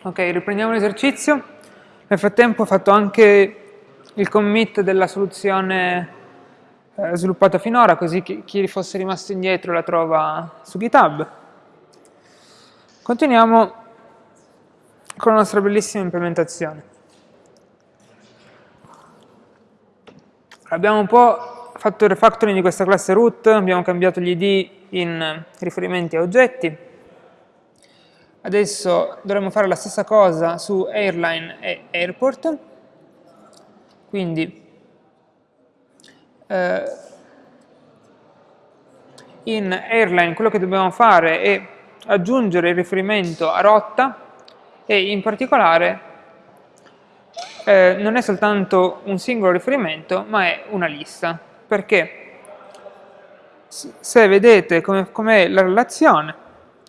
Ok, riprendiamo l'esercizio. Nel frattempo ho fatto anche il commit della soluzione eh, sviluppata finora, così chi, chi fosse rimasto indietro la trova su GitHub. Continuiamo con la nostra bellissima implementazione. Abbiamo un po' fatto il refactoring di questa classe root, abbiamo cambiato gli id in riferimenti a oggetti. Adesso dovremmo fare la stessa cosa su airline e airport. Quindi eh, in airline quello che dobbiamo fare è aggiungere il riferimento a rotta e in particolare eh, non è soltanto un singolo riferimento ma è una lista perché se vedete com'è com la relazione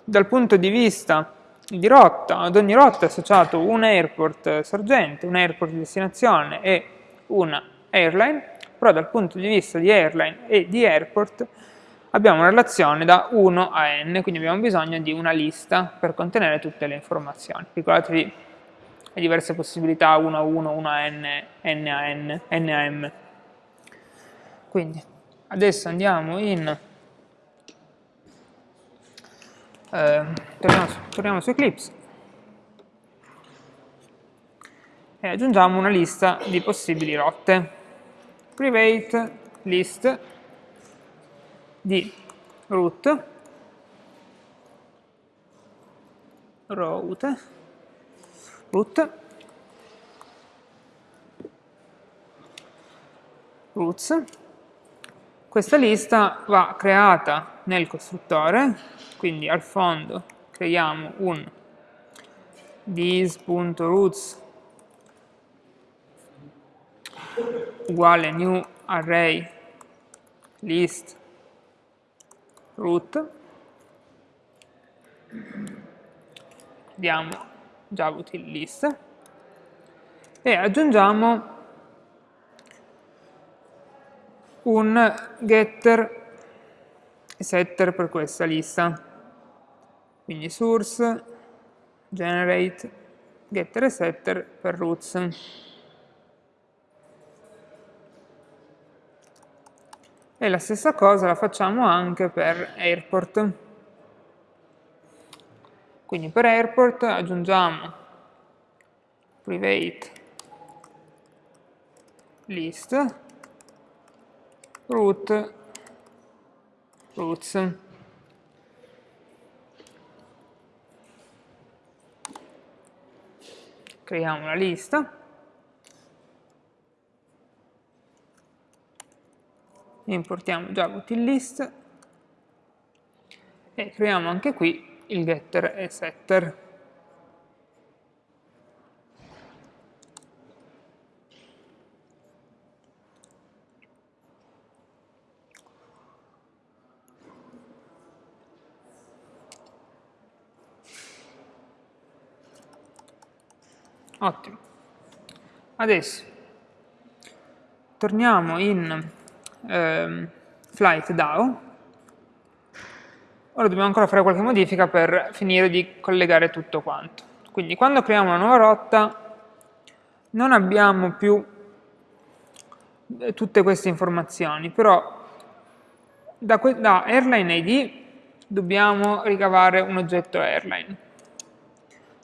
dal punto di vista di rotta, ad ogni rotta è associato un airport sorgente, un airport di destinazione e una airline però dal punto di vista di airline e di airport abbiamo una relazione da 1 a n, quindi abbiamo bisogno di una lista per contenere tutte le informazioni. Ricordatevi le diverse possibilità 1 a 1, 1 a n, n a n, n a m. Quindi adesso andiamo in... Eh, torniamo, su, torniamo su Eclipse. E aggiungiamo una lista di possibili rotte. Private list di root route root roots questa lista va creata nel costruttore quindi al fondo creiamo un this.roots uguale new array list root. Diamo javaUtil list e aggiungiamo un getter e setter per questa lista quindi source generate getter e setter per roots E la stessa cosa la facciamo anche per airport. Quindi per airport aggiungiamo private list root roots. Creiamo la lista importiamo Java util list e creiamo anche qui il getter e setter. Ottimo. Adesso torniamo in ehm, flight DAO. Ora dobbiamo ancora fare qualche modifica per finire di collegare tutto quanto. Quindi quando creiamo una nuova rotta non abbiamo più eh, tutte queste informazioni, però da, da airline ID dobbiamo ricavare un oggetto airline.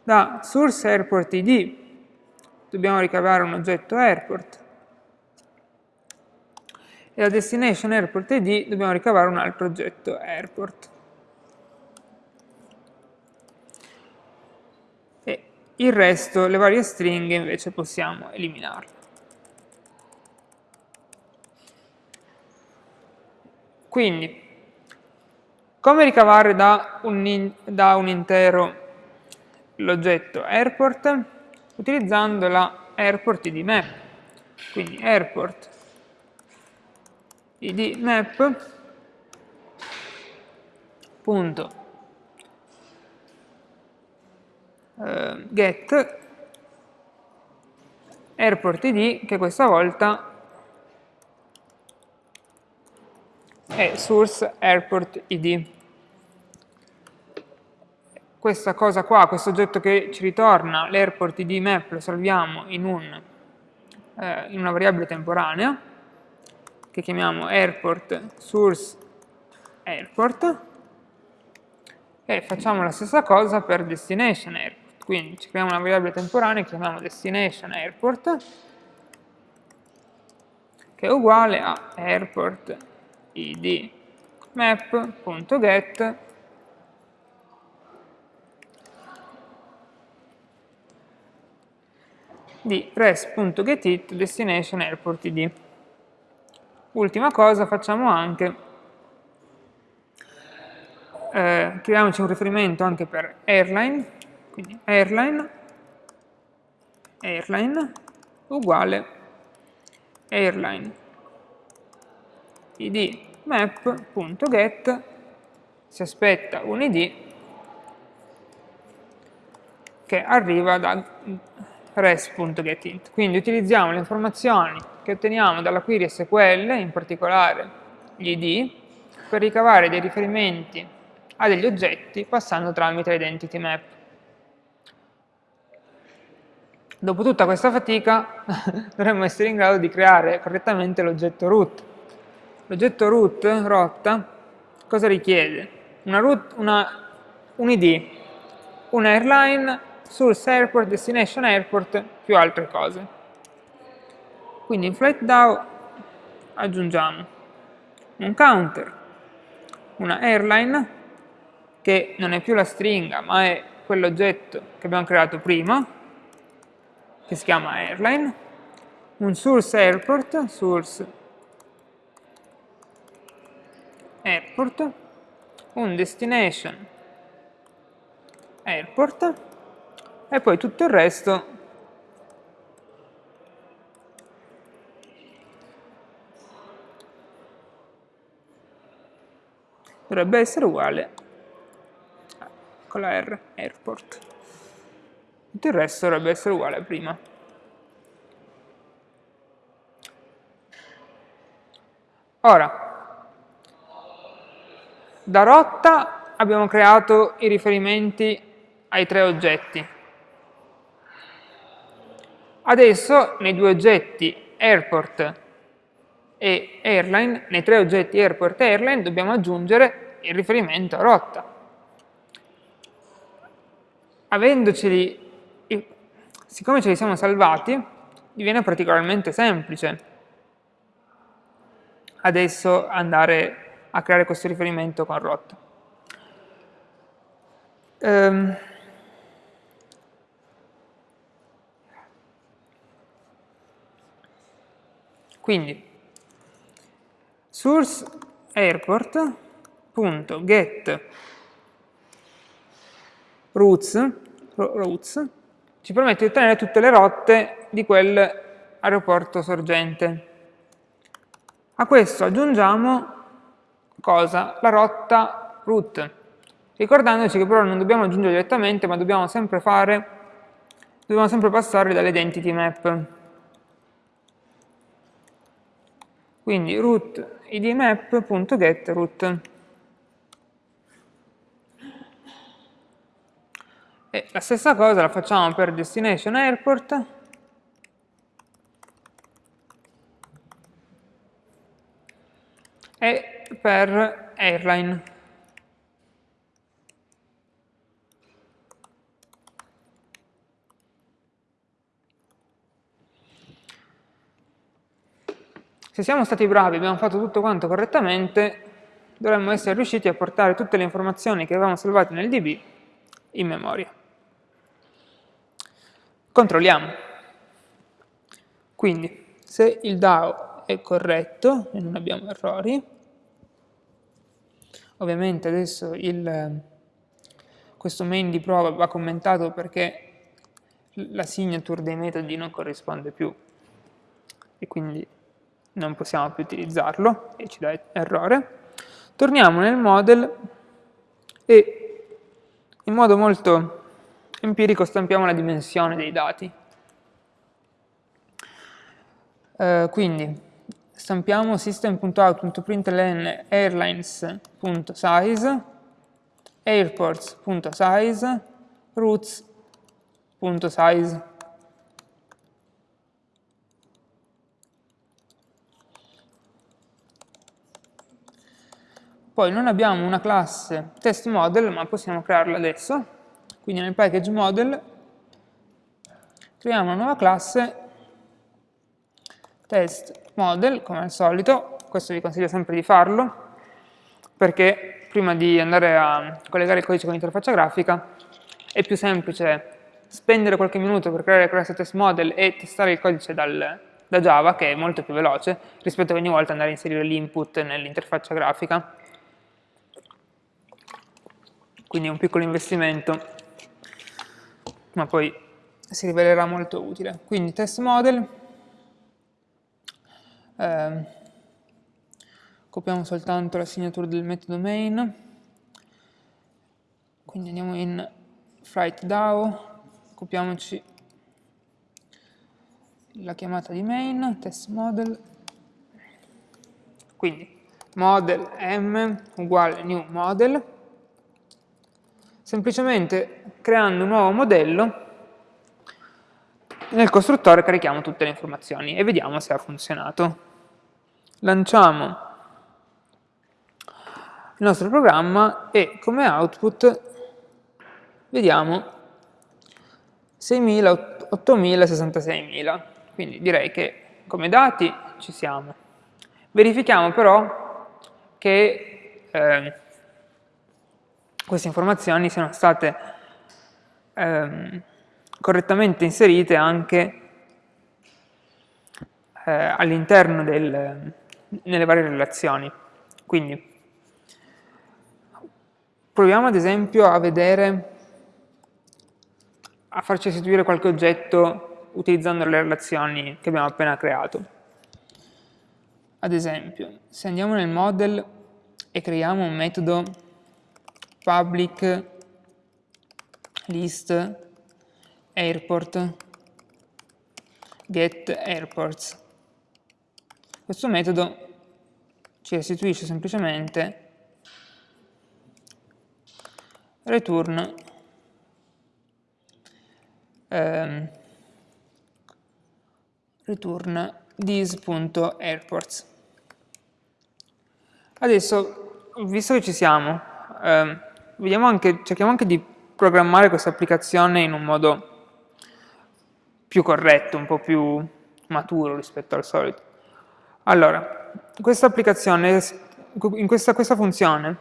Da source airport ID dobbiamo ricavare un oggetto airport e da destination airport id dobbiamo ricavare un altro oggetto airport. E il resto, le varie stringhe, invece possiamo eliminarle. Quindi, come ricavare da un, da un intero l'oggetto airport? Utilizzando la airport id map. Quindi airport id map punto eh, get airport id che questa volta è source airport id questa cosa qua, questo oggetto che ci ritorna, l'airport id map, lo salviamo in, un, eh, in una variabile temporanea, che chiamiamo airport source airport, e facciamo la stessa cosa per destination airport. Quindi ci creiamo una variabile temporanea che chiamiamo destination airport, che è uguale a airport id map.get di res.getIt destination airport id. Ultima cosa facciamo anche, eh, creiamoci un riferimento anche per airline, quindi airline, airline uguale airline id map.get si aspetta un id che arriva da res.getInt. Quindi utilizziamo le informazioni che otteniamo dalla query SQL, in particolare gli id, per ricavare dei riferimenti a degli oggetti passando tramite l'identity map. Dopo tutta questa fatica dovremmo essere in grado di creare correttamente l'oggetto root. L'oggetto root, rotta, cosa richiede? Una root, una, un id, un airline, source airport, destination airport, più altre cose. Quindi in FlightDAO aggiungiamo un counter, una airline, che non è più la stringa, ma è quell'oggetto che abbiamo creato prima, che si chiama airline, un source airport, source airport, un destination airport e poi tutto il resto dovrebbe essere uguale con la R, airport. Tutto il resto dovrebbe essere uguale a prima. Ora, da rotta abbiamo creato i riferimenti ai tre oggetti. Adesso nei due oggetti airport e airline, nei tre oggetti airport e airline dobbiamo aggiungere il riferimento a rotta avendoceli, siccome ce li siamo salvati, diviene particolarmente semplice adesso andare a creare questo riferimento con rotta. Um, quindi source airport.get roots, roots ci permette di ottenere tutte le rotte di quell'aeroporto sorgente. A questo aggiungiamo cosa? La rotta root, ricordandoci che però non dobbiamo aggiungere direttamente, ma dobbiamo sempre fare, dobbiamo sempre passare dall'identity map. Quindi root idmap.get root. E la stessa cosa la facciamo per destination airport. E per airline. Se siamo stati bravi, abbiamo fatto tutto quanto correttamente, dovremmo essere riusciti a portare tutte le informazioni che avevamo salvato nel DB in memoria. Controlliamo. Quindi, se il DAO è corretto e non abbiamo errori, ovviamente adesso il, questo main di prova va commentato perché la signature dei metodi non corrisponde più e quindi non possiamo più utilizzarlo e ci dà errore. Torniamo nel model e in modo molto empirico stampiamo la dimensione dei dati. Uh, quindi stampiamo system.out.println airlines.size airports.size routes.size Poi non abbiamo una classe test model, ma possiamo crearla adesso. Quindi nel package model creiamo una nuova classe test model, come al solito. Questo vi consiglio sempre di farlo, perché prima di andare a collegare il codice con l'interfaccia grafica è più semplice spendere qualche minuto per creare la classe test model e testare il codice dal, da Java, che è molto più veloce, rispetto a ogni volta andare a inserire l'input nell'interfaccia grafica quindi è un piccolo investimento, ma poi si rivelerà molto utile. Quindi test model, eh, copiamo soltanto la signatura del metodo main, quindi andiamo in Fright DAO, copiamoci la chiamata di main, test model, quindi model m uguale new model, semplicemente creando un nuovo modello nel costruttore carichiamo tutte le informazioni e vediamo se ha funzionato. Lanciamo il nostro programma e come output vediamo 6.000, 8.000, 66.000. Quindi direi che come dati ci siamo. Verifichiamo però che eh, queste informazioni siano state ehm, correttamente inserite anche eh, all'interno nelle varie relazioni. Quindi proviamo ad esempio a vedere, a farci istituire qualche oggetto utilizzando le relazioni che abbiamo appena creato. Ad esempio, se andiamo nel model e creiamo un metodo public list airport get airports. Questo metodo ci restituisce semplicemente return ehm, return these.airports. Adesso, visto che ci siamo, ehm, anche, cerchiamo anche di programmare questa applicazione in un modo più corretto, un po' più maturo rispetto al solito. Allora, questa applicazione, in questa, questa funzione,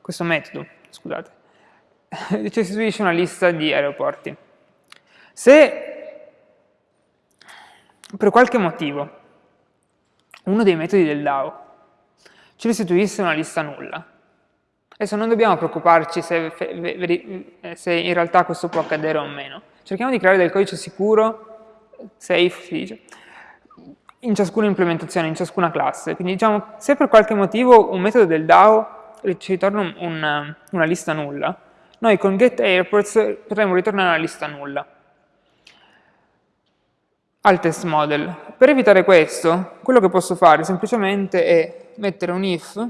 questo metodo, scusate, ci istituisce una lista di aeroporti. Se per qualche motivo uno dei metodi del DAO ci restituisse una lista nulla, Adesso non dobbiamo preoccuparci se, se, in realtà questo può accadere o meno. Cerchiamo di creare del codice sicuro, safe si dice, in ciascuna implementazione, in ciascuna classe. Quindi diciamo, se per qualche motivo un metodo del DAO ci ritorna una, una lista nulla, noi con getAirports potremmo ritornare una lista nulla al test model. Per evitare questo, quello che posso fare semplicemente è mettere un if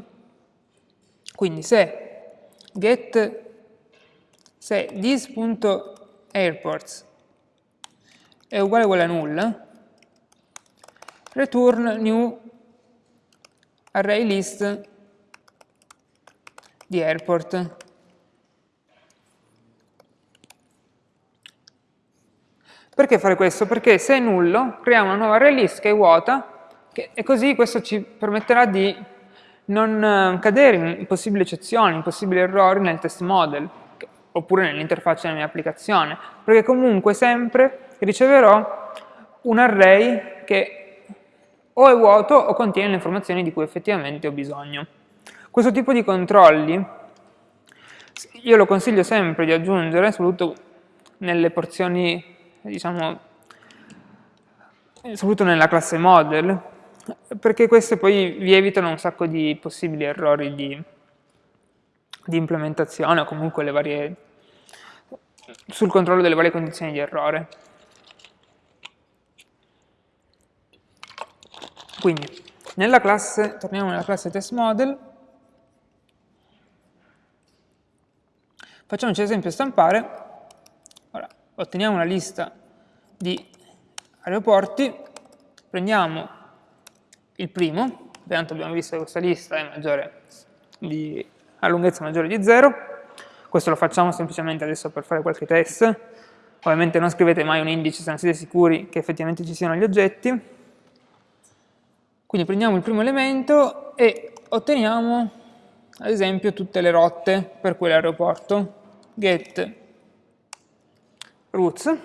quindi se get se this.airports è uguale uguale a null, return new array list di airport. Perché fare questo? Perché se è nullo, creiamo una nuova array list che è vuota che, e così questo ci permetterà di non eh, cadere in possibili eccezioni, in possibili errori nel test model oppure nell'interfaccia della mia applicazione, perché comunque sempre riceverò un array che o è vuoto o contiene le informazioni di cui effettivamente ho bisogno. Questo tipo di controlli io lo consiglio sempre di aggiungere, soprattutto nelle porzioni, diciamo, soprattutto nella classe model, perché queste poi vi evitano un sacco di possibili errori di, di implementazione o comunque varie, sul controllo delle varie condizioni di errore. Quindi, nella classe, torniamo nella classe testModel, Facciamoci esempio stampare, ora, otteniamo una lista di aeroporti, prendiamo il primo, tanto abbiamo visto che questa lista è maggiore di, ha lunghezza maggiore di 0, questo lo facciamo semplicemente adesso per fare qualche test, ovviamente non scrivete mai un indice se non siete sicuri che effettivamente ci siano gli oggetti, quindi prendiamo il primo elemento e otteniamo ad esempio tutte le rotte per quell'aeroporto, get routes,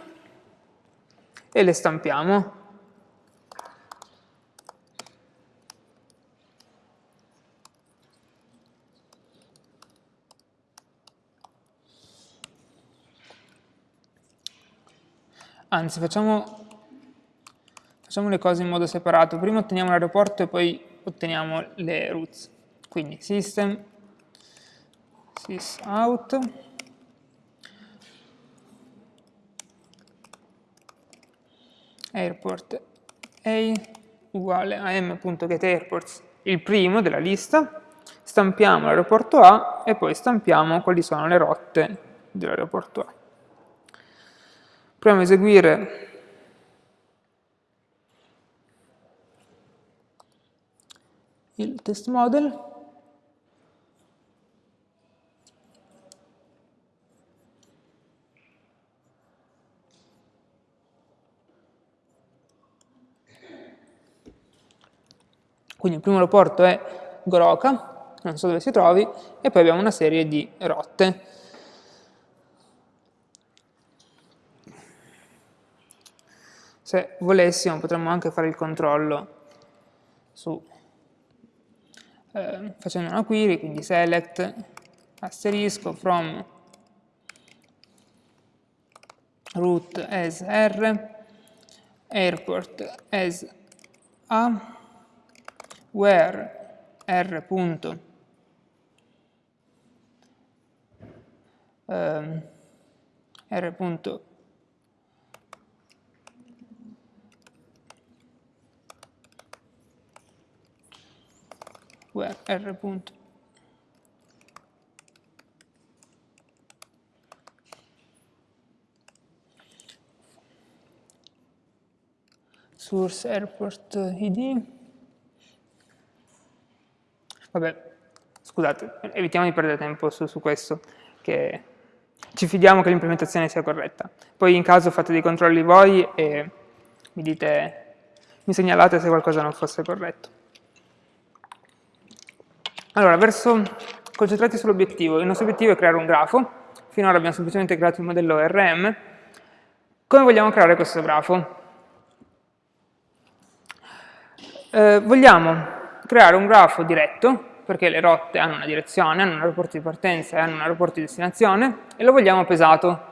e le stampiamo. Anzi, facciamo, facciamo le cose in modo separato. Prima otteniamo l'aeroporto e poi otteniamo le routes. Quindi system, sysout, airport a uguale a m.getAirports, il primo della lista, stampiamo l'aeroporto A e poi stampiamo quali sono le rotte dell'aeroporto A. Proviamo a eseguire il test model. Quindi il primo aeroporto è Goroka, non so dove si trovi, e poi abbiamo una serie di rotte. Se volessimo potremmo anche fare il controllo su, eh, facendo una query, quindi select asterisco from root as r, airport as a, where r. Punto, um, r. Punto r punto. Source airport id vabbè scusate evitiamo di perdere tempo su, su questo che ci fidiamo che l'implementazione sia corretta. Poi in caso fate dei controlli voi e mi dite mi segnalate se qualcosa non fosse corretto allora, verso concentrati sull'obiettivo. Il nostro obiettivo è creare un grafo. Finora abbiamo semplicemente creato il modello RM. Come vogliamo creare questo grafo? Eh, vogliamo creare un grafo diretto, perché le rotte hanno una direzione, hanno un aeroporto di partenza e hanno un aeroporto di destinazione, e lo vogliamo pesato.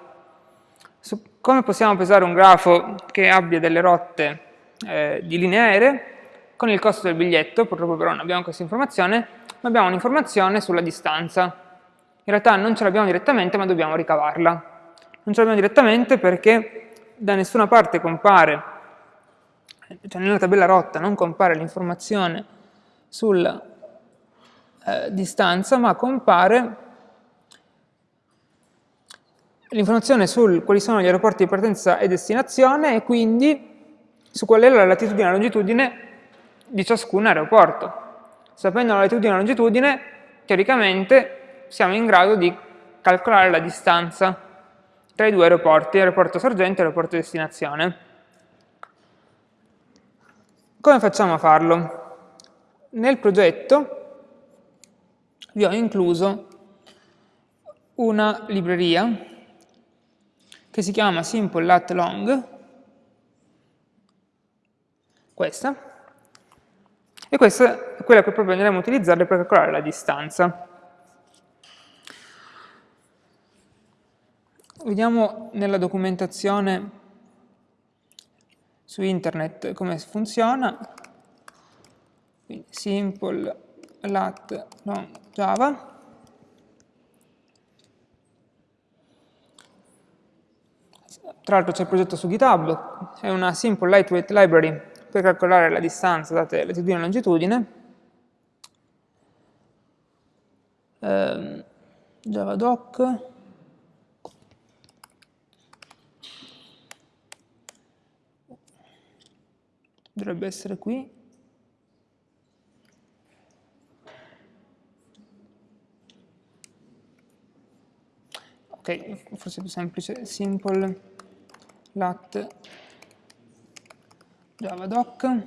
come possiamo pesare un grafo che abbia delle rotte eh, di linee aeree? Con il costo del biglietto, purtroppo però non abbiamo questa informazione, ma abbiamo un'informazione sulla distanza. In realtà non ce l'abbiamo direttamente, ma dobbiamo ricavarla. Non ce l'abbiamo direttamente perché da nessuna parte compare, cioè nella tabella rotta non compare l'informazione sulla eh, distanza, ma compare l'informazione su quali sono gli aeroporti di partenza e destinazione e quindi su qual è la latitudine e la longitudine di ciascun aeroporto. Sapendo la latitudine e la longitudine, teoricamente siamo in grado di calcolare la distanza tra i due aeroporti, aeroporto sorgente e aeroporto destinazione. Come facciamo a farlo? Nel progetto vi ho incluso una libreria che si chiama Simple Lat Long, questa, e questa è quella che proprio andremo a utilizzare per calcolare la distanza. Vediamo nella documentazione su internet come funziona. Quindi simple lat long java. Tra l'altro c'è il progetto su GitHub, è una simple lightweight library per calcolare la distanza, date latitudine e longitudine. Eh, javadoc dovrebbe essere qui ok, forse è più semplice, simple lat javadoc,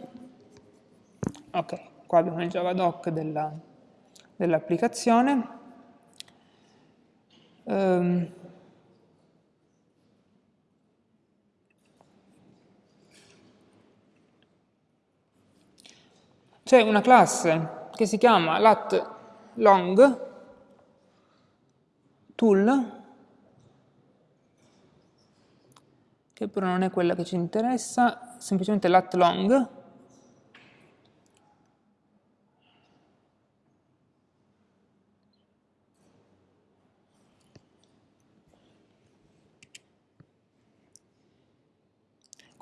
ok, qua abbiamo il javadoc dell'applicazione, dell um, c'è una classe che si chiama lat long tool che però non è quella che ci interessa, semplicemente lat long,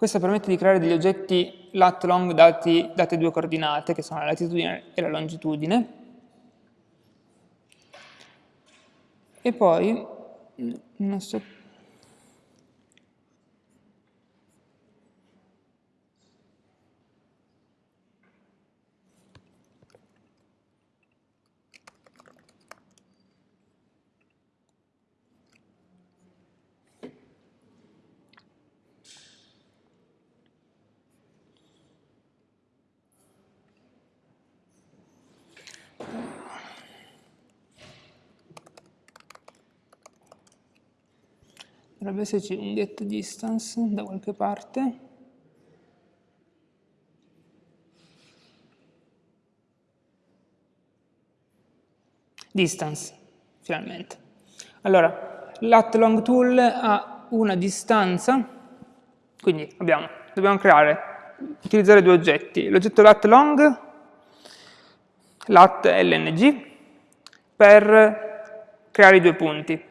Questo permette di creare degli oggetti lat long dati, date due coordinate, che sono la latitudine e la longitudine. E poi, non so dovrebbe esserci un get distance da qualche parte. Distance finalmente. Allora lat long tool ha una distanza quindi abbiamo, dobbiamo creare utilizzare due oggetti. L'oggetto lat long lat lng per creare i due punti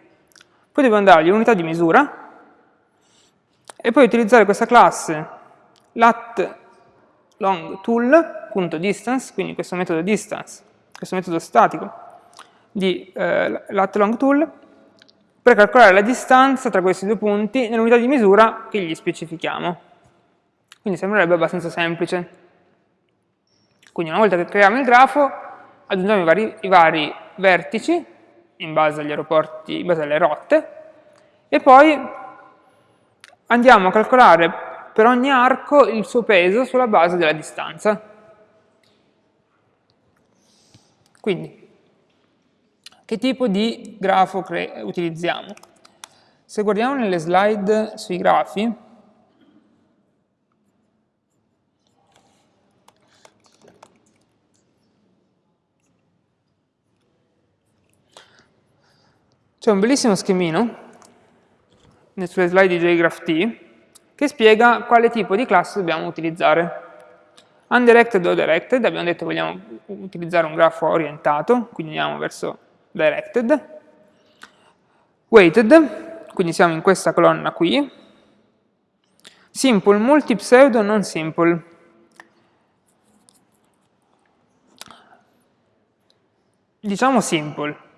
poi devo dargli un'unità di misura e poi utilizzare questa classe lat long quindi questo metodo distance, questo metodo statico di eh, lat long per calcolare la distanza tra questi due punti nell'unità di misura che gli specifichiamo. Quindi sembrerebbe abbastanza semplice. Quindi una volta che creiamo il grafo, aggiungiamo i vari, i vari vertici in base agli aeroporti, in base alle rotte, e poi andiamo a calcolare per ogni arco il suo peso sulla base della distanza. Quindi, che tipo di grafo utilizziamo? Se guardiamo nelle slide sui grafi, C'è un bellissimo schemino sulle slide di JGraphT che spiega quale tipo di classe dobbiamo utilizzare. Undirected o directed, abbiamo detto vogliamo utilizzare un grafo orientato, quindi andiamo verso directed. Weighted, quindi siamo in questa colonna qui. Simple, multi-pseudo, non simple. Diciamo simple,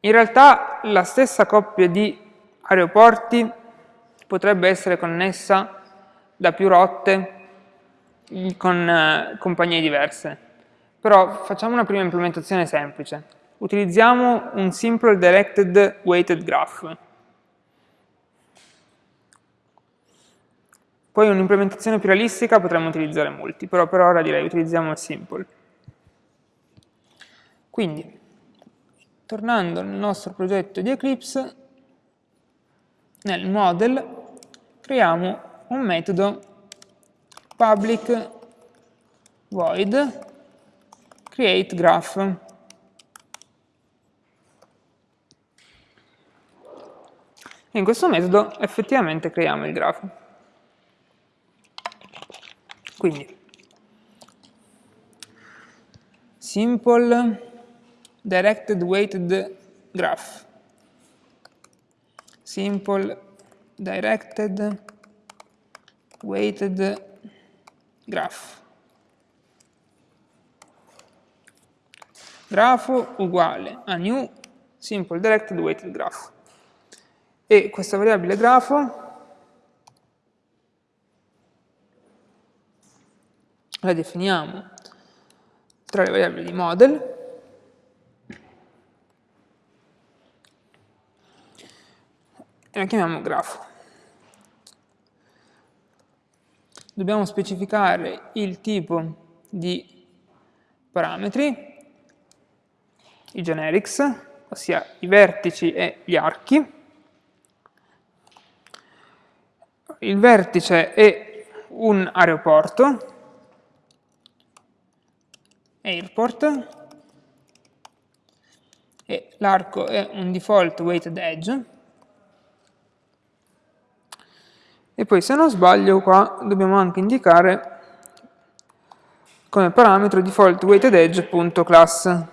in realtà la stessa coppia di aeroporti potrebbe essere connessa da più rotte con eh, compagnie diverse. Però facciamo una prima implementazione semplice. Utilizziamo un simple directed weighted graph. Poi un'implementazione più realistica potremmo utilizzare molti, però per ora direi utilizziamo il simple. Quindi, tornando nel nostro progetto di Eclipse, nel model creiamo un metodo public void create graph. In questo metodo effettivamente creiamo il grafo. Quindi, simple directed weighted graph. Simple directed weighted graph. Grafo uguale a new simple directed weighted graph. E questa variabile grafo la definiamo tra le variabili di model, e la chiamiamo grafo. Dobbiamo specificare il tipo di parametri, i generics, ossia i vertici e gli archi. Il vertice è un aeroporto, airport, e l'arco è un default weighted edge, e poi se non sbaglio qua dobbiamo anche indicare come parametro default weighted edge.class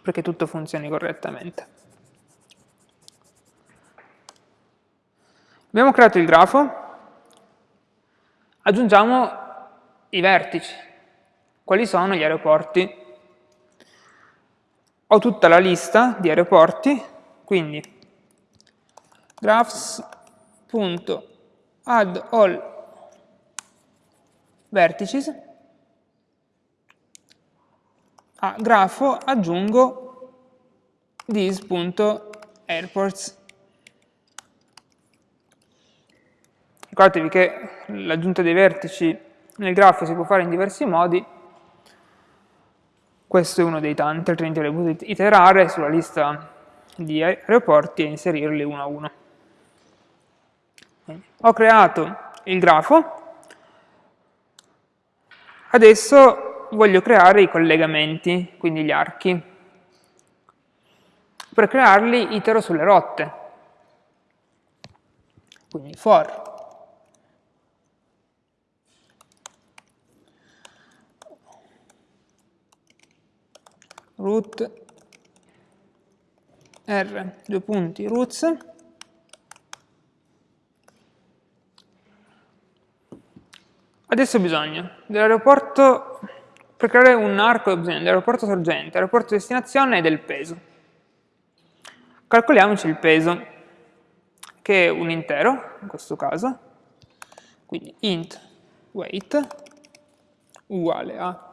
perché tutto funzioni correttamente. Abbiamo creato il grafo, aggiungiamo i vertici. Quali sono gli aeroporti? Ho tutta la lista di aeroporti, quindi graphs.add all vertices a grafo aggiungo this.airports. Ricordatevi che l'aggiunta dei vertici nel grafo si può fare in diversi modi, questo è uno dei tanti, altrimenti avrei potuto iterare sulla lista di aeroporti e inserirli uno a uno. Ho creato il grafo, adesso voglio creare i collegamenti, quindi gli archi. Per crearli itero sulle rotte. Quindi for root r, due punti, roots, adesso bisogna. Dell'aeroporto per creare un arco ho bisogno dell'aeroporto sorgente, aeroporto destinazione e del peso. Calcoliamoci il peso, che è un intero, in questo caso, quindi int weight uguale a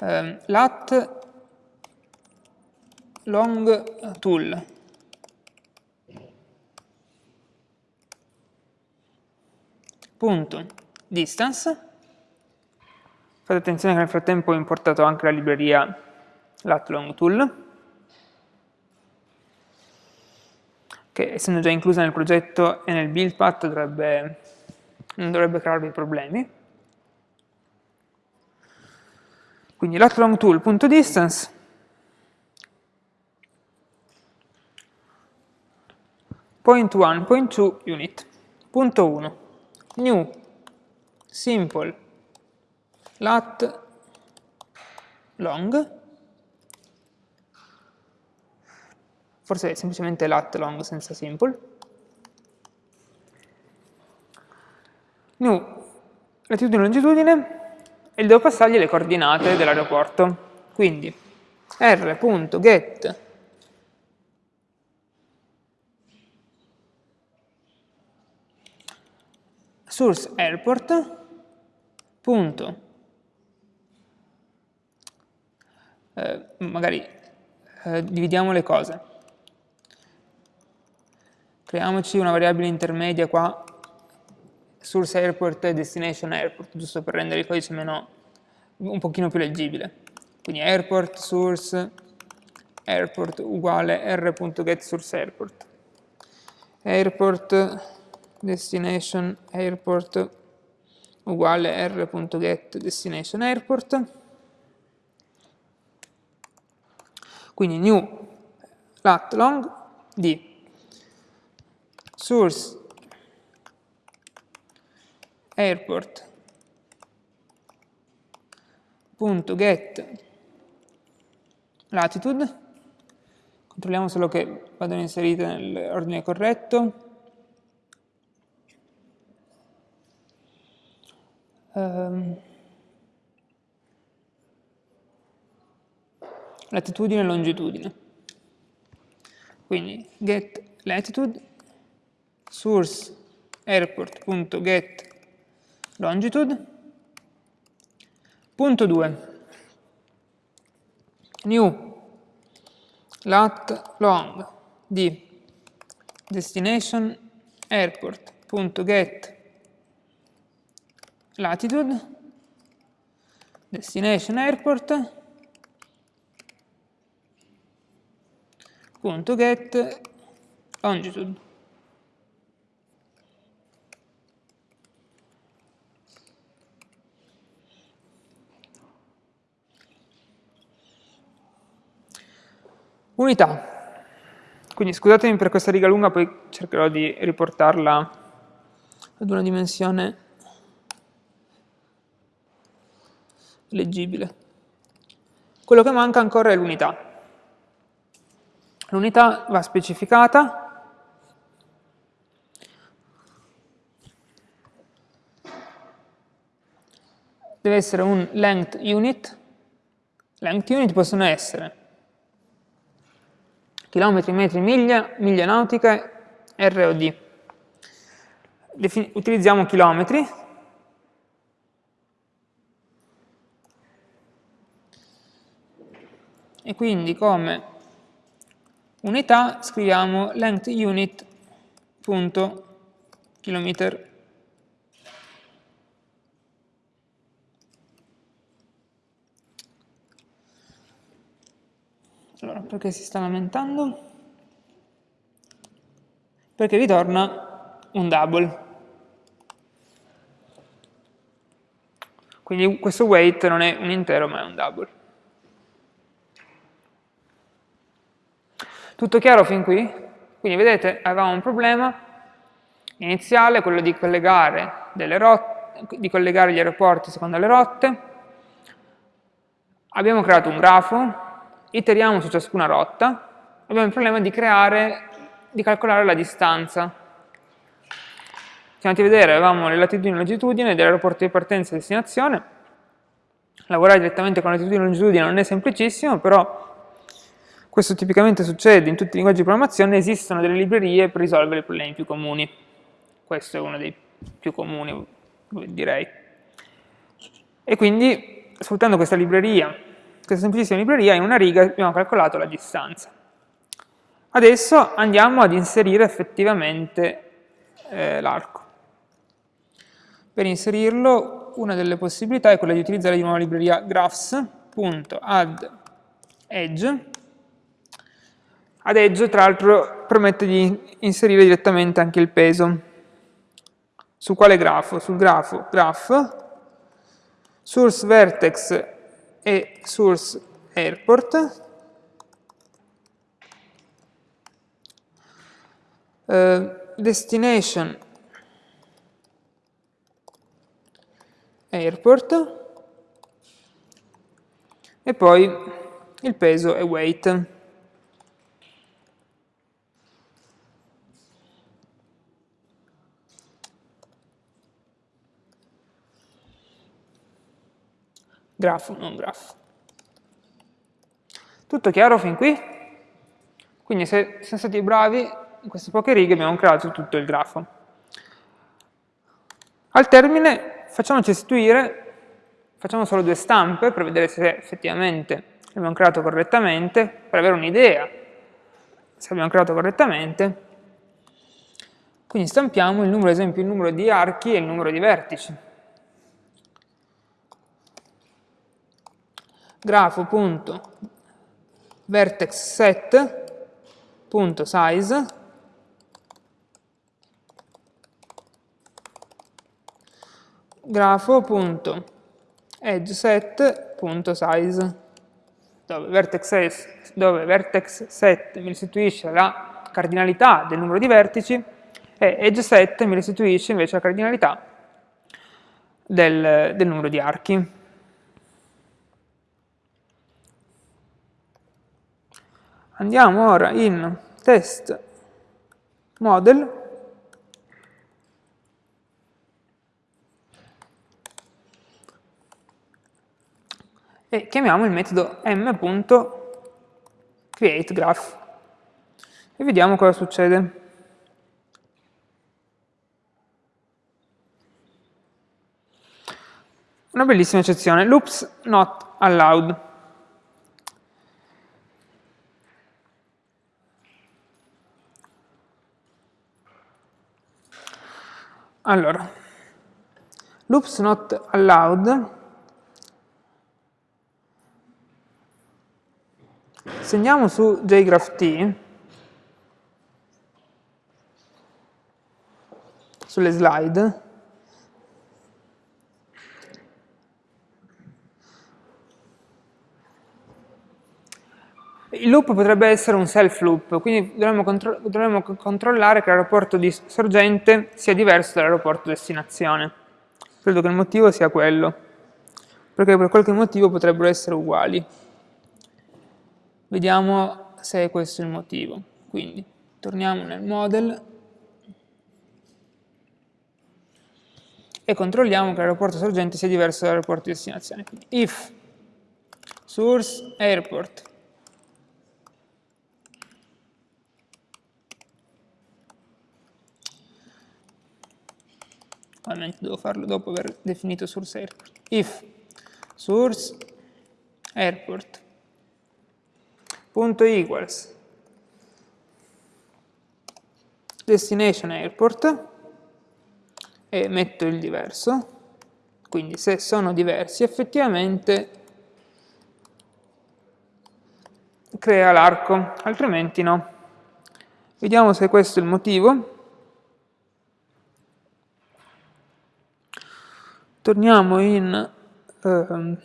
um, lat long tool punto. Distance. Fate attenzione che nel frattempo ho importato anche la libreria latlong che essendo già inclusa nel progetto e nel build path dovrebbe, non dovrebbe crearvi problemi. Quindi latlong tool.distance point 1, point 2 unit, punto 1 new. Simple. Lat. Long. Forse è semplicemente lat long senza simple. New. Latitudine e longitudine. E devo passargli le coordinate dell'aeroporto. Quindi r.get source airport. Punto. Eh, magari eh, dividiamo le cose. Creiamoci una variabile intermedia qua. Source airport e destination airport giusto per rendere il codice meno, un pochino più leggibile. Quindi airport source airport uguale r.getSourceAirport airport destination airport uguale r.get destination airport. Quindi new lat long di source airport punto get latitude. Controlliamo solo che vadano inserite nell'ordine corretto ehm, latitudine e longitudine. Quindi get latitude source airport.get longitude. Punto 2 new. Lat long. Di destination airport.get latitude. Destination airport. Punto get. Longitude. Unità. Quindi scusatemi per questa riga lunga, poi cercherò di riportarla ad una dimensione leggibile. Quello che manca ancora è l'unità. L'unità va specificata deve essere un length unit. Length unit possono essere chilometri, metri, miglia, miglia nautiche, ROD. Defin utilizziamo chilometri. E quindi come unità scriviamo length unit punto Allora, perché si sta lamentando? Perché ritorna un double. Quindi questo weight non è un intero ma è un double. Tutto chiaro fin qui? Quindi vedete, avevamo un problema iniziale, quello di collegare, rotte, di collegare gli aeroporti secondo le rotte. Abbiamo creato un grafo iteriamo su ciascuna rotta, abbiamo il problema di creare, di calcolare la distanza. Siamo andati a vedere, avevamo le latitudini e longitudini dell'aeroporto di partenza e destinazione, lavorare direttamente con latitudine e longitudine non è semplicissimo, però questo tipicamente succede in tutti i linguaggi di programmazione, esistono delle librerie per risolvere i problemi più comuni. Questo è uno dei più comuni, direi. E quindi, sfruttando questa libreria questa semplicissima libreria, in una riga abbiamo calcolato la distanza. Adesso andiamo ad inserire effettivamente eh, l'arco. Per inserirlo una delle possibilità è quella di utilizzare di nuovo la libreria graphs.add edge. Ad edge, tra l'altro, permette di inserire direttamente anche il peso. Su quale grafo? Sul grafo graph, source vertex e source airport. Uh, destination airport e poi il peso è weight. Grafo, non grafo. Tutto chiaro fin qui? Quindi se siamo stati bravi, in queste poche righe abbiamo creato tutto il grafo. Al termine facciamoci istituire, facciamo solo due stampe per vedere se effettivamente abbiamo creato correttamente, per avere un'idea se abbiamo creato correttamente. Quindi stampiamo il numero, ad esempio, il numero di archi e il numero di vertici. grafo.vertexset.size grafo.edgeset.size dove vertex, dove vertex set mi restituisce la cardinalità del numero di vertici e edge set mi restituisce invece la cardinalità del, del numero di archi. Andiamo ora in test model e chiamiamo il metodo m.createGraph. e vediamo cosa succede. Una bellissima eccezione, loops not allowed. Allora, loops not allowed. Se andiamo su jgraph sulle slide Il loop potrebbe essere un self loop, quindi dovremmo, contro dovremmo controllare che l'aeroporto di sorgente sia diverso dall'aeroporto destinazione. Credo che il motivo sia quello, perché per qualche motivo potrebbero essere uguali. Vediamo se è questo il motivo. Quindi torniamo nel model e controlliamo che l'aeroporto sorgente sia diverso dall'aeroporto destinazione. Quindi if source airport ovviamente devo farlo dopo aver definito source airport. If source airport punto equals destination airport e metto il diverso, quindi se sono diversi effettivamente crea l'arco, altrimenti no. Vediamo se questo è il motivo. Torniamo in eh,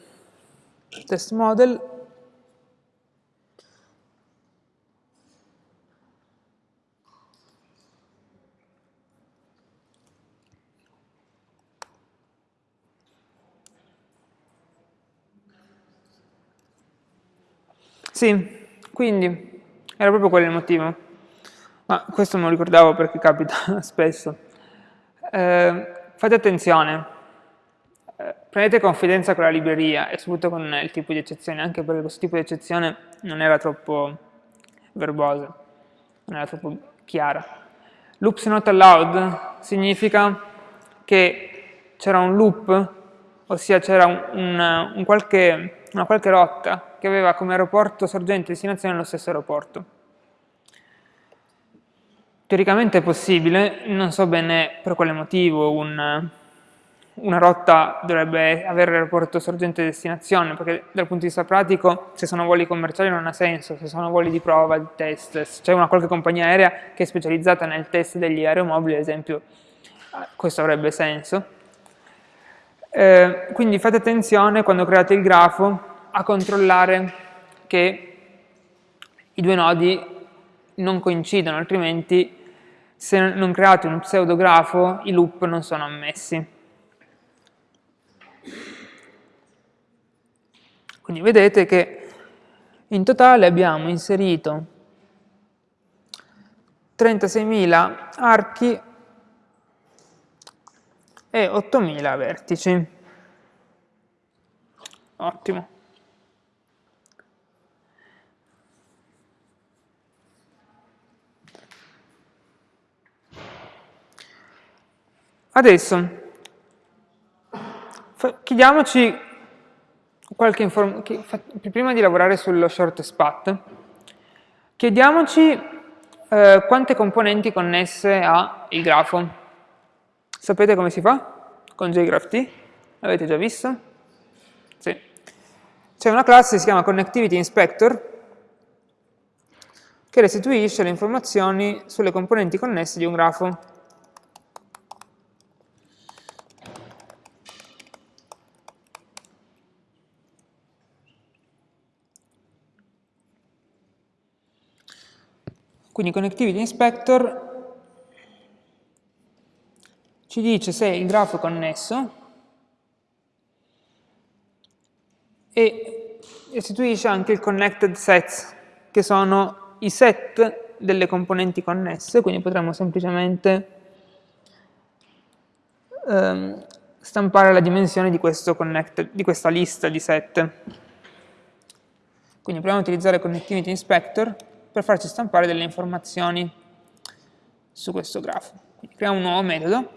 test model Sì, quindi era proprio quello il motivo. Ma questo me lo ricordavo perché capita spesso. Eh, fate attenzione, prendete confidenza con la libreria e soprattutto con il tipo di eccezione, anche perché questo tipo di eccezione non era troppo verbosa, non era troppo chiara. Loops not allowed significa che c'era un loop, ossia c'era un, un, un una qualche rotta che aveva come aeroporto sorgente e destinazione lo stesso aeroporto. Teoricamente è possibile, non so bene per quale motivo un, una rotta dovrebbe avere l'aeroporto sorgente destinazione, perché dal punto di vista pratico, se sono voli commerciali non ha senso, se sono voli di prova, di test, se c'è una qualche compagnia aerea che è specializzata nel test degli aeromobili, ad esempio, eh, questo avrebbe senso. Eh, quindi fate attenzione quando create il grafo a controllare che i due nodi non coincidono, altrimenti se non create un pseudografo i loop non sono ammessi. Quindi vedete che in totale abbiamo inserito 36.000 archi e 8.000 vertici. Ottimo. Adesso chiediamoci prima di lavorare sullo shortest path, chiediamoci eh, quante componenti connesse ha il grafo. Sapete come si fa? Con JGraphT? L'avete già visto? Sì. C'è una classe che si chiama Connectivity Inspector che restituisce le informazioni sulle componenti connesse di un grafo. Quindi Connectivity Inspector ci dice se il grafo è connesso e restituisce anche il connected sets, che sono i set delle componenti connesse, quindi potremmo semplicemente ehm, stampare la dimensione di, di, questa lista di set. Quindi proviamo a utilizzare Connectivity Inspector per farci stampare delle informazioni su questo grafo. Quindi creiamo un nuovo metodo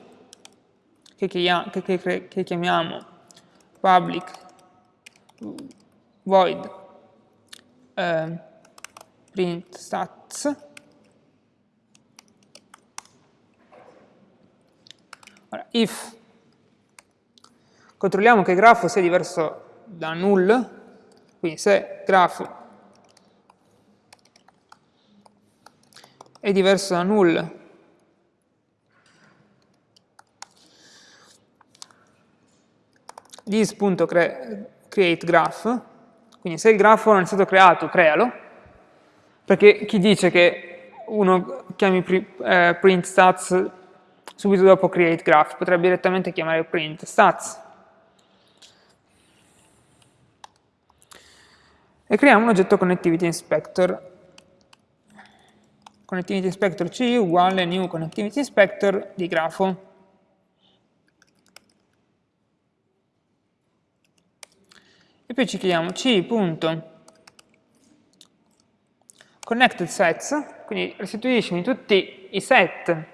che, che, che, che chiamiamo public void eh, print stats Ora, if controlliamo che il grafo sia diverso da null, quindi se grafo è diverso da null this.createGraph, quindi se il grafo non è stato creato, crealo, perché chi dice che uno chiami eh, print stats subito dopo createGraph, potrebbe direttamente chiamare print stats. E creiamo un oggetto connectivity inspector. Connectivity inspector C uguale new connectivity inspector di grafo. e poi ci chiediamo c.connectedSets, quindi restituiscimi tutti i set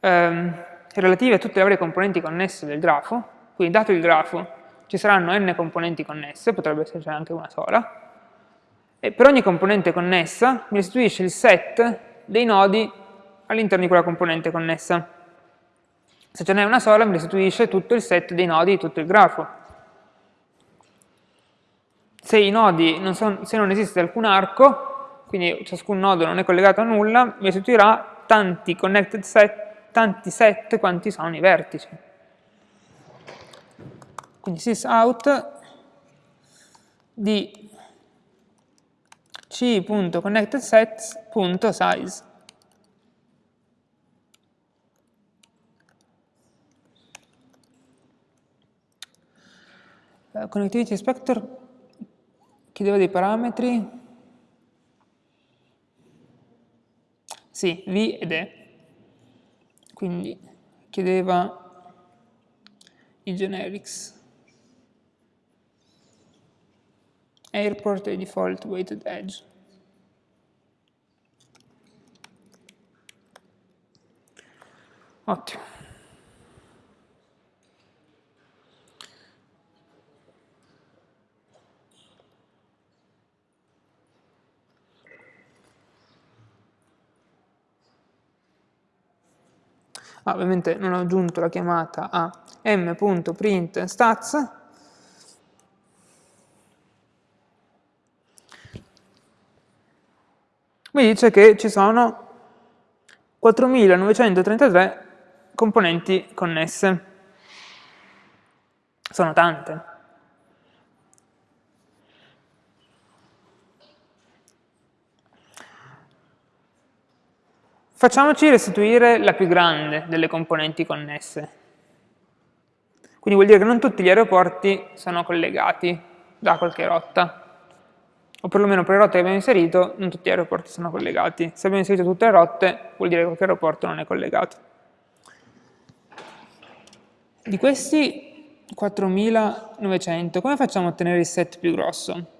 ehm, relativi a tutte le varie componenti connesse del grafo, quindi dato il grafo ci saranno n componenti connesse, potrebbe esserci anche una sola, e per ogni componente connessa mi restituisce il set dei nodi all'interno di quella componente connessa. Se ce n'è una sola mi restituisce tutto il set dei nodi di tutto il grafo se non se non esiste alcun arco, quindi ciascun nodo non è collegato a nulla, mi restituirà tanti connected set, tanti set quanti sono i vertici. Quindi sysout di c.connectedSets.size. Uh, connectivity inspector chiedeva dei parametri, sì, V ed E, quindi chiedeva i generics, airport e default weighted edge. Ottimo. ah, ovviamente non ho aggiunto la chiamata a m.print mi dice che ci sono 4933 componenti connesse. Sono tante. Facciamoci restituire la più grande delle componenti connesse. Quindi vuol dire che non tutti gli aeroporti sono collegati da qualche rotta. O perlomeno per le rotte che abbiamo inserito, non tutti gli aeroporti sono collegati. Se abbiamo inserito tutte le rotte, vuol dire che qualche aeroporto non è collegato. Di questi 4900, come facciamo a ottenere il set più grosso?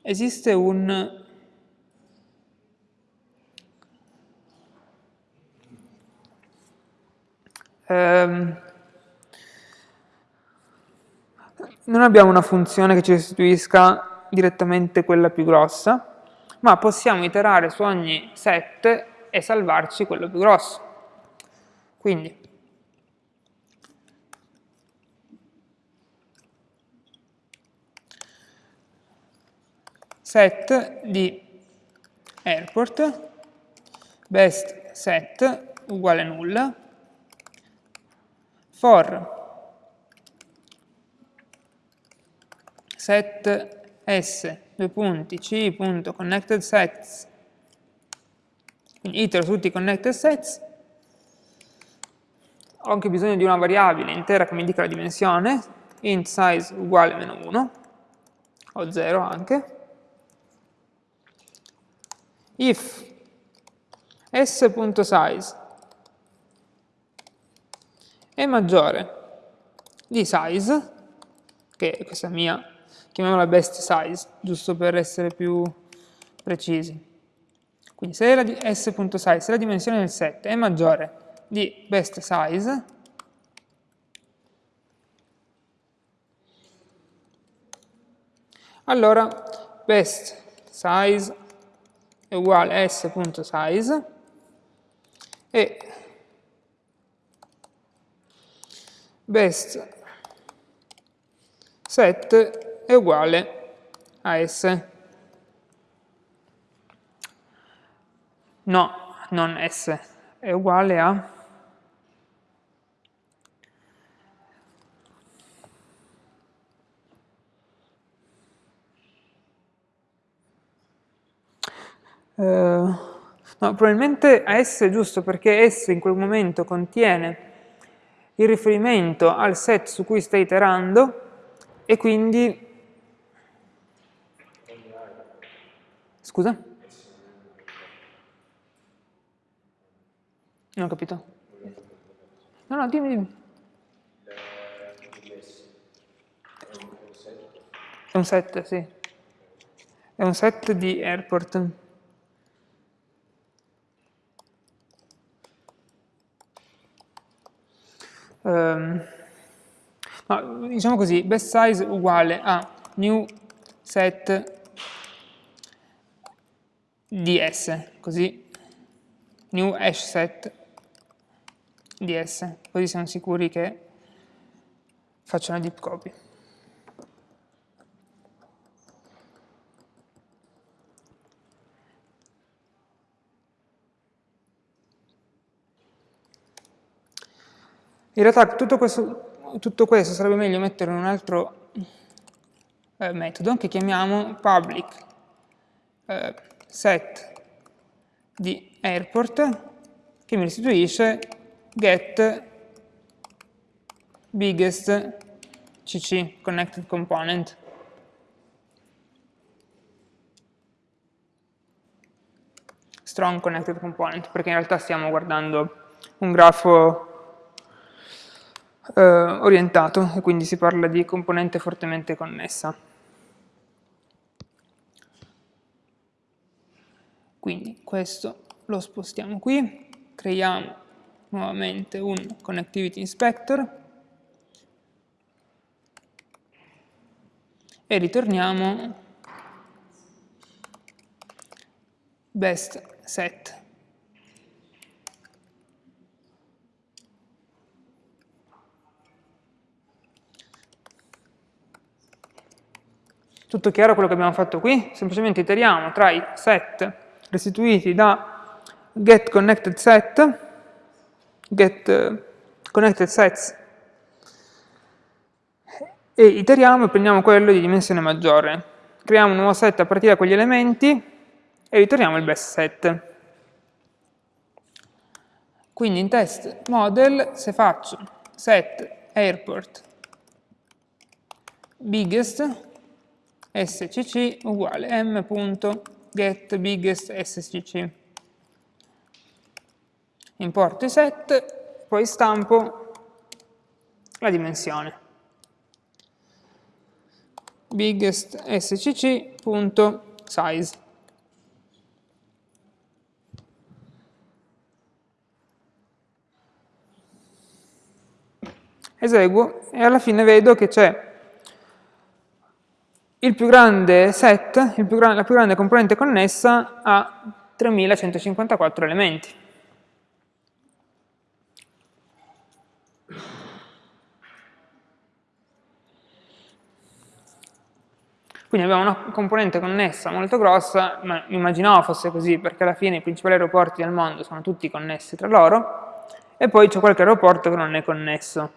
Esiste un ehm, non abbiamo una funzione che ci restituisca direttamente quella più grossa, ma possiamo iterare su ogni set e salvarci quello più grosso. Quindi, set di airport best set uguale nulla for set s due punti c.connected sets. Quindi itero tutti i connected sets. Ho anche bisogno di una variabile intera che mi indica la dimensione. Int size uguale meno 1 o 0 anche. If s.size è maggiore di size, che è questa mia, chiamiamola best size, giusto per essere più precisi. Quindi se la s.size, se la dimensione del set è maggiore di best size, allora best size è uguale a s.size e best set è uguale a s. No, non s, è uguale a Uh, no, probabilmente a S è giusto perché S in quel momento contiene il riferimento al set su cui stai iterando e quindi... Scusa? Non ho capito. No, no, dimmi, dimmi. È un set, sì. È un set di airport. Um, no, diciamo così, best size uguale a new set ds, così new hash set ds, così siamo sicuri che faccia una deep copy. In realtà tutto questo, tutto questo sarebbe meglio mettere in un altro eh, metodo che chiamiamo public eh, set di airport che mi restituisce get biggest cc connected component. strong connected component, perché in realtà stiamo guardando un grafo eh, orientato e quindi si parla di componente fortemente connessa. Quindi questo lo spostiamo qui, creiamo nuovamente un Connectivity Inspector. E ritorniamo. Best set. Tutto chiaro quello che abbiamo fatto qui? Semplicemente iteriamo tra i set restituiti da get connected sets, e iteriamo e prendiamo quello di dimensione maggiore. Creiamo un nuovo set a partire da quegli elementi e ritorniamo il best set. Quindi in test model, se faccio set airport biggest, scc uguale m.getBiggestScc. Importo i set, poi stampo la dimensione. biggestScc.size. Eseguo e alla fine vedo che c'è il più grande set, più gran la più grande componente connessa ha 3154 elementi. Quindi abbiamo una componente connessa molto grossa, ma immaginavo fosse così perché alla fine i principali aeroporti del mondo sono tutti connessi tra loro e poi c'è qualche aeroporto che non è connesso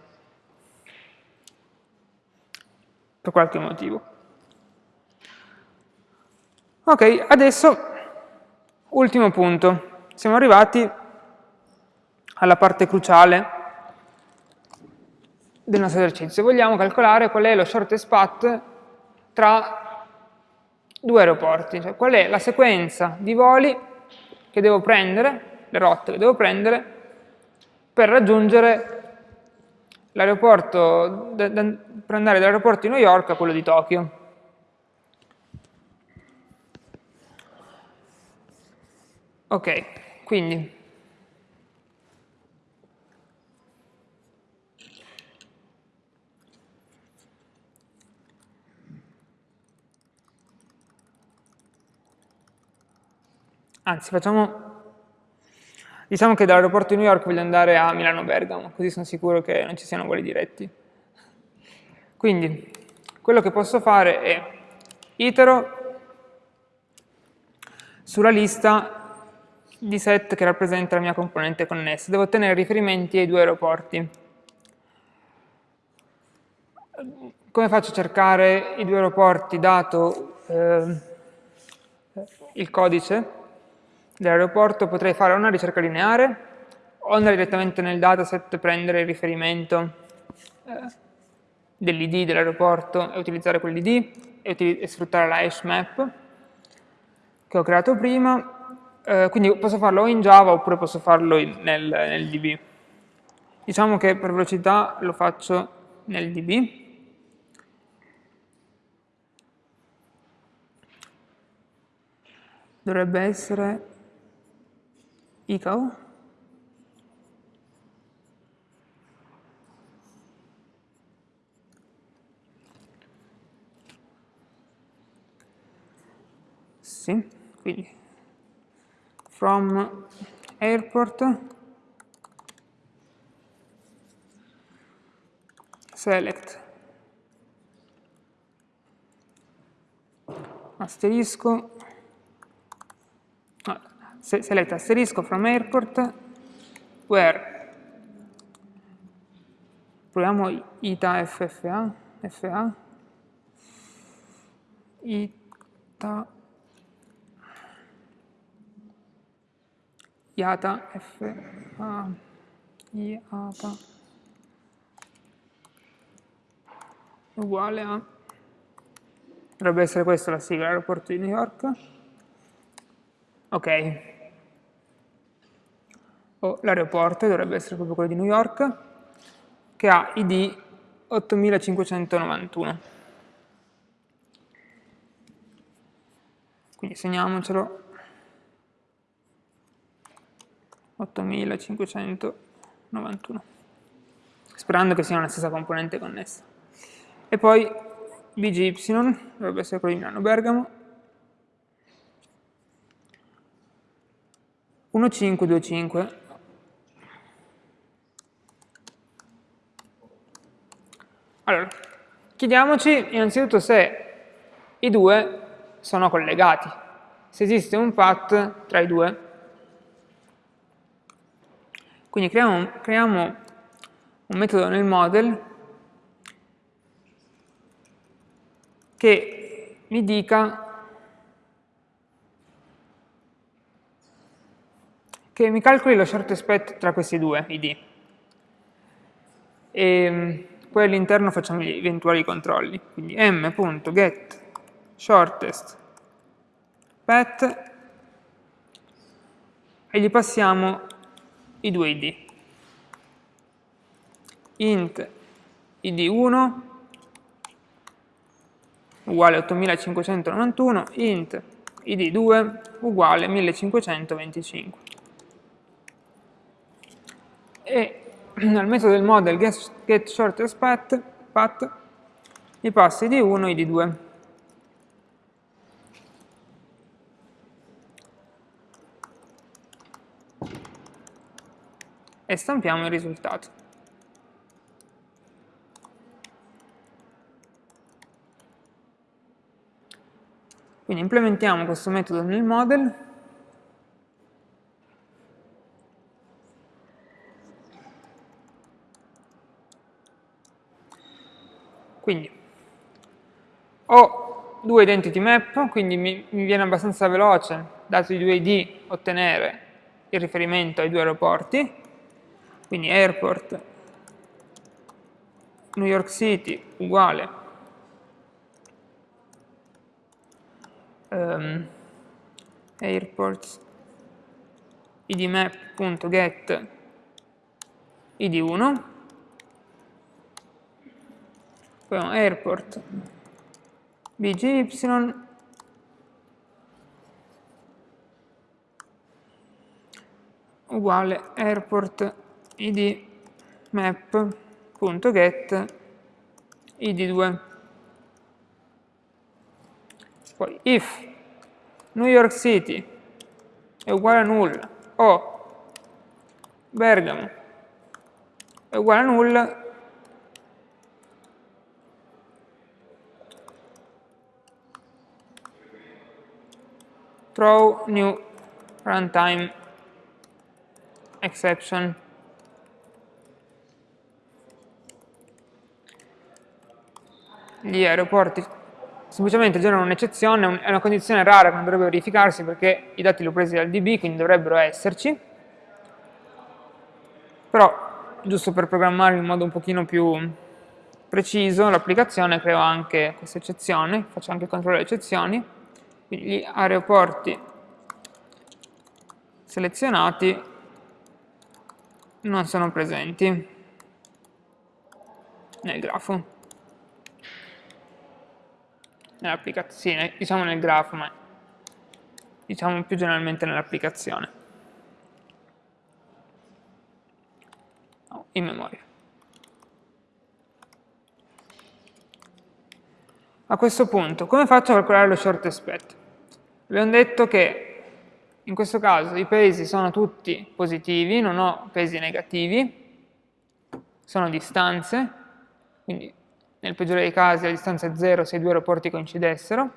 per qualche motivo. Ok, adesso ultimo punto. Siamo arrivati alla parte cruciale del nostro esercizio. Vogliamo calcolare qual è lo shortest path tra due aeroporti, cioè qual è la sequenza di voli che devo prendere, le rotte che devo prendere, per raggiungere l'aeroporto, per andare dall'aeroporto di New York a quello di Tokyo. Ok, quindi Anzi, facciamo... Diciamo che dall'aeroporto di New York voglio andare a Milano-Bergamo, così sono sicuro che non ci siano voli diretti. Quindi, quello che posso fare è itero sulla lista di set che rappresenta la mia componente connessa. Devo ottenere riferimenti ai due aeroporti. Come faccio a cercare i due aeroporti dato eh, il codice? dell'aeroporto potrei fare una ricerca lineare o andare direttamente nel dataset, prendere il riferimento eh, dell'id dell'aeroporto e utilizzare quell'id e, e, sfruttare la hash map che ho creato prima. Eh, quindi posso farlo o in Java oppure posso farlo in, nel, nel DB. Diciamo che per velocità lo faccio nel DB. Dovrebbe essere Ikaw? Sì, quindi from airport. Select. Asterisco. Select asterisco from airport. Where? Proviamo ita ffa fa ita iata fa iata uguale a dovrebbe essere questa la sigla aeroporto di New York. Ok. O l'aeroporto, dovrebbe essere proprio quello di New York, che ha ID 8591. Quindi segniamocelo 8591, sperando che sia la stessa componente connessa. E poi BGY, dovrebbe essere quello di Milano Bergamo, 1525 Allora, chiediamoci innanzitutto se i due sono collegati, se esiste un path tra i due. Quindi creiamo, creiamo un metodo nel model che mi dica che mi calcoli lo short aspect tra questi due id. E, ehm, poi all'interno facciamo gli eventuali controlli, quindi m.get shortest path e gli passiamo i due id int id1 uguale 8591 int id2 uguale 1525 e nel metodo del model getShortExPath get path, gli passo id1 e id2 E stampiamo il risultato. Quindi implementiamo questo metodo nel model Quindi ho due identity map, quindi mi, mi viene abbastanza veloce, dato i due ID, ottenere il riferimento ai due aeroporti, quindi airport New York City uguale. Um, airports idmap.get id1 poi abbiamo airport bgy uguale airport id map.get id2 poi if New York City è uguale a null o Bergamo è uguale a null throw new runtime. Exception. Gli aeroporti semplicemente generano un'eccezione, è una condizione rara che non dovrebbe verificarsi perché i dati li ho presi dal DB, quindi dovrebbero esserci. Però, giusto per programmare in modo un pochino più preciso l'applicazione, creo anche questa eccezione, faccio anche il controllo delle eccezioni. Quindi gli aeroporti selezionati non sono presenti nel grafo. Nell'applicazione, diciamo nel grafo, ma diciamo più generalmente nell'applicazione. No, in memoria. A questo punto, come faccio a calcolare lo shortest path? Abbiamo detto che in questo caso i pesi sono tutti positivi, non ho pesi negativi, sono distanze, quindi nel peggiore dei casi la distanza è 0 se i due aeroporti coincidessero.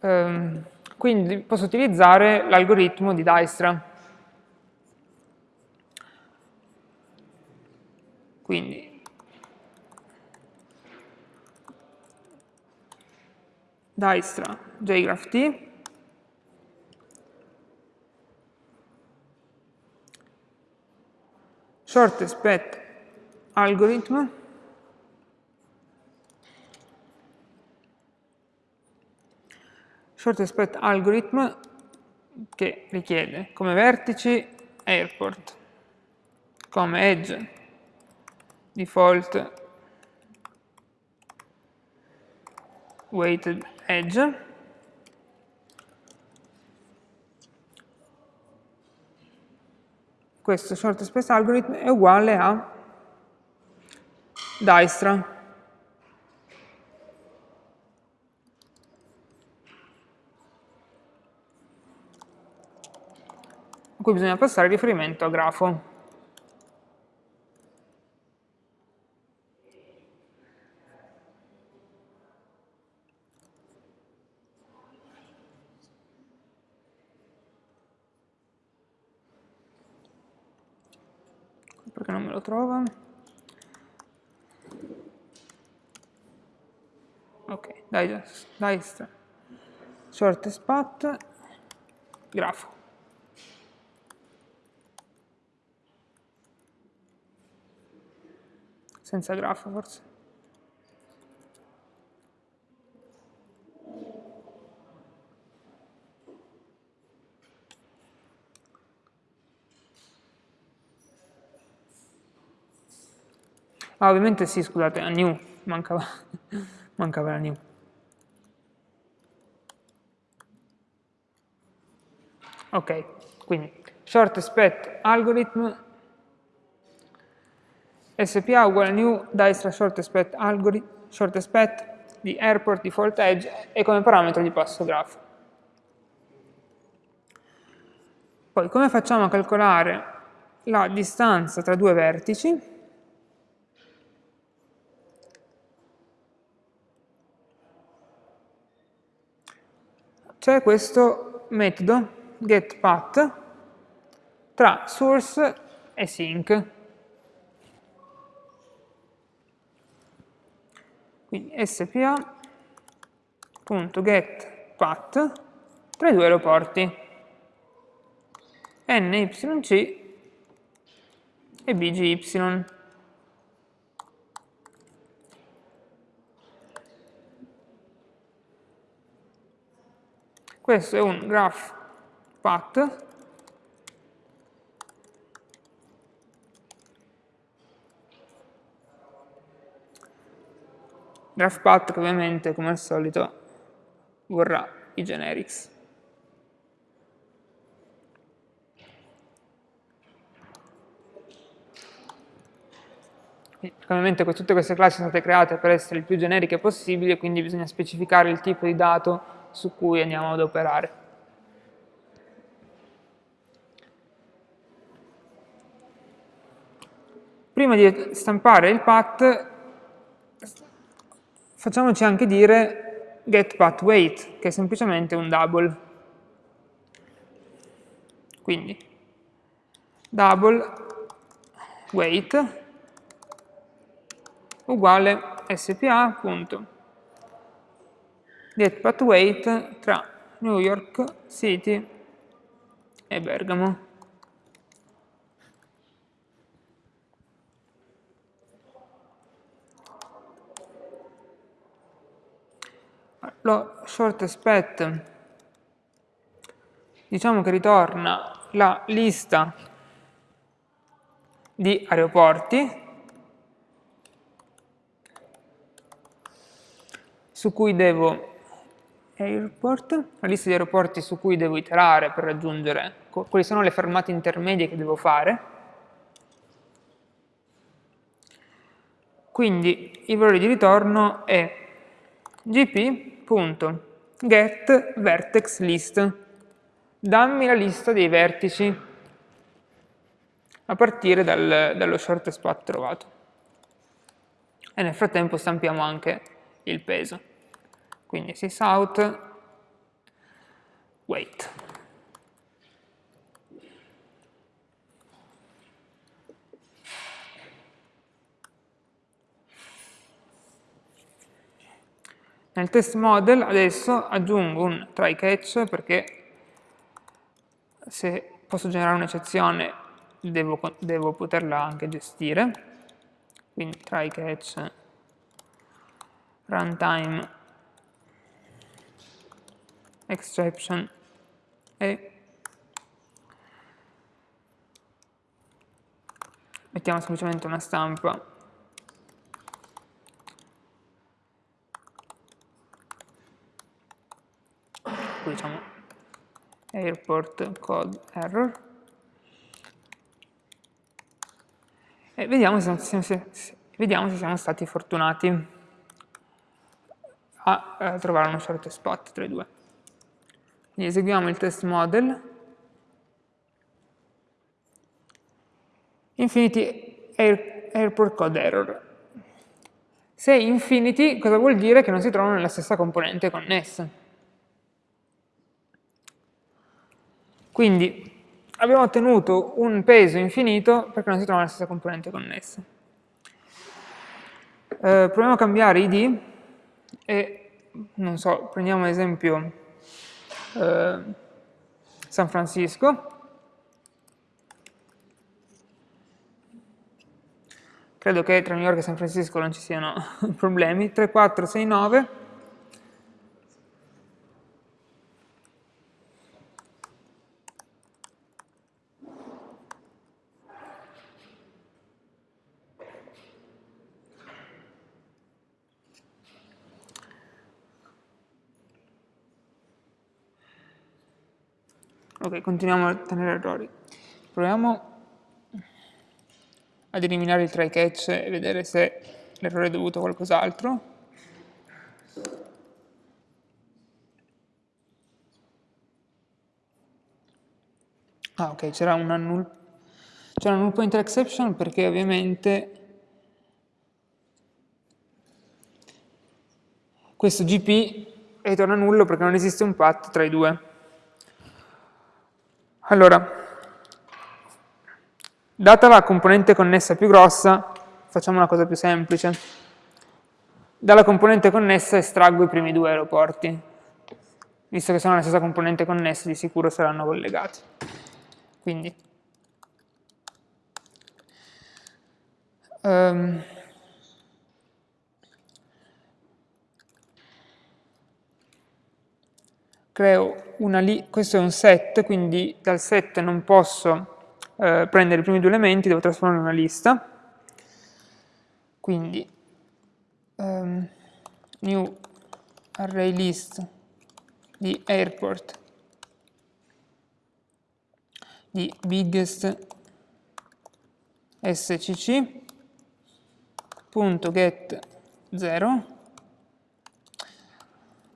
Ehm, quindi posso utilizzare l'algoritmo di Dijkstra. Quindi Dijkstra JGraphT shortest path algorithm shortest path algorithm che richiede come vertici airport, come edge default weighted edge. Questo short space algorithm è uguale a Dijkstra. A cui bisogna passare riferimento a grafo. perché non me lo trova. Ok, dai, dai, short path, grafo. Senza grafo forse. Ah, ovviamente sì, scusate, a new, mancava, mancava la new. Ok, quindi short path algorithm SPA uguale new Dijkstra shortest path algorithm shortest path di airport default edge e come parametro gli passo graph. Poi come facciamo a calcolare la distanza tra due vertici? c'è questo metodo getPath tra source e sync. Quindi spa.getPath tra i due aeroporti nyc e bgy. Questo è un graph path graph path che ovviamente come al solito vorrà i generics Ovviamente tutte queste classi sono state create per essere il più generiche possibile, quindi bisogna specificare il tipo di dato su cui andiamo ad operare. Prima di stampare il path, facciamoci anche dire getPathWeight, che è semplicemente un double. Quindi, double weight uguale spa.getPathWeight tra New York City e Bergamo. Lo shortest path diciamo che ritorna la lista di aeroporti su cui devo airport, la lista di aeroporti su cui devo iterare per raggiungere quali sono le fermate intermedie che devo fare. Quindi il valore di ritorno è gp.getVertexList. Dammi la lista dei vertici a partire dal, dallo shortest path trovato. E nel frattempo stampiamo anche il peso. Quindi sysout weight. Nel test model adesso aggiungo un try catch perché se posso generare un'eccezione devo, devo, poterla anche gestire. Quindi try catch runtime exception e mettiamo semplicemente una stampa diciamo airport code error e vediamo se, se, se, vediamo se siamo stati fortunati a, a trovare uno short spot tra i due quindi eseguiamo il test model. Infinity air, airport code error. Se infinity, cosa vuol dire? Che non si trovano nella stessa componente connessa. Quindi abbiamo ottenuto un peso infinito perché non si trova nella stessa componente connessa. Eh, proviamo a cambiare id e, non so, prendiamo ad esempio eh, San Francisco. Credo che tra New York e San Francisco non ci siano problemi. 3, 4, 6, 9. Ok, continuiamo a ottenere errori. Proviamo ad eliminare il try catch e vedere se l'errore è dovuto a qualcos'altro. Ah, ok, c'era una null, una null pointer exception perché ovviamente questo GP ritorna nullo perché non esiste un path tra i due. Allora, data la componente connessa più grossa, facciamo una cosa più semplice. Dalla componente connessa estraggo i primi due aeroporti. Visto che sono la stessa componente connessa, di sicuro saranno collegati. Quindi, um, creo una lì, questo è un set, quindi dal set non posso eh, prendere i primi due elementi, devo trasformarlo in una lista. Quindi um, new array list di airport di biggest scc get 0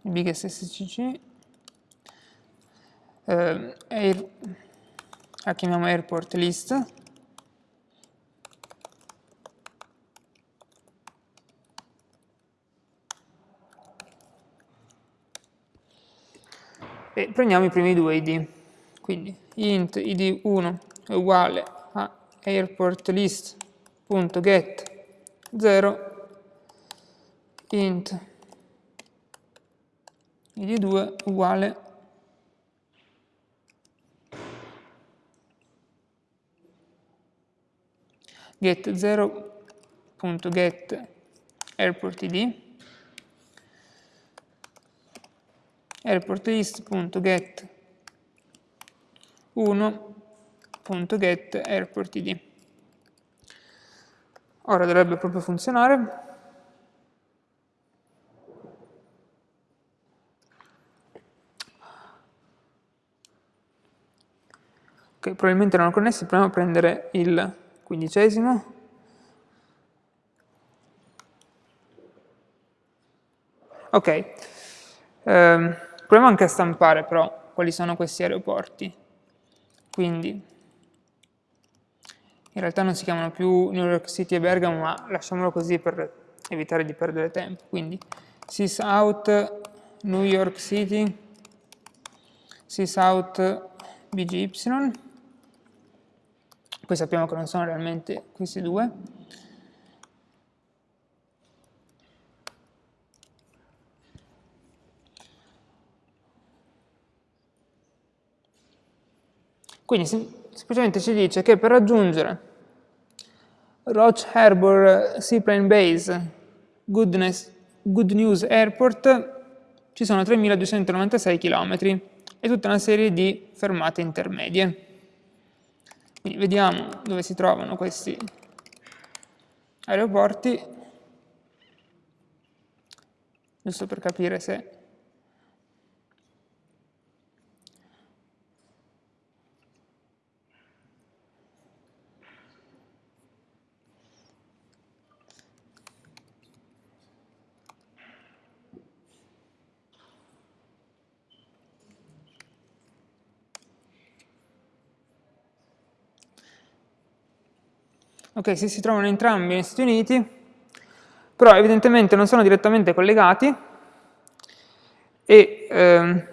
big SSCC eh, air, la chiamiamo airport list. E prendiamo i primi due id quindi int id1 è uguale a airport list.get 0 int id2 uguale get 0.get airport id airport list.get 1.get airport id ora dovrebbe proprio funzionare. Che probabilmente erano connessi, proviamo a prendere il quindicesimo. Ok, eh, proviamo anche a stampare però quali sono questi aeroporti. Quindi, in realtà non si chiamano più New York City e Bergamo, ma lasciamolo così per evitare di perdere tempo. Quindi, sysout New York City, sysout BGY, poi sappiamo che non sono realmente questi due. Quindi semplicemente ci dice che per raggiungere Roch Harbour Seaplane Base Goodness, Good News Airport ci sono 3296 km e tutta una serie di fermate intermedie. Quindi vediamo dove si trovano questi aeroporti, giusto per capire se ok, se si trovano entrambi negli Stati Uniti, però evidentemente non sono direttamente collegati e ehm,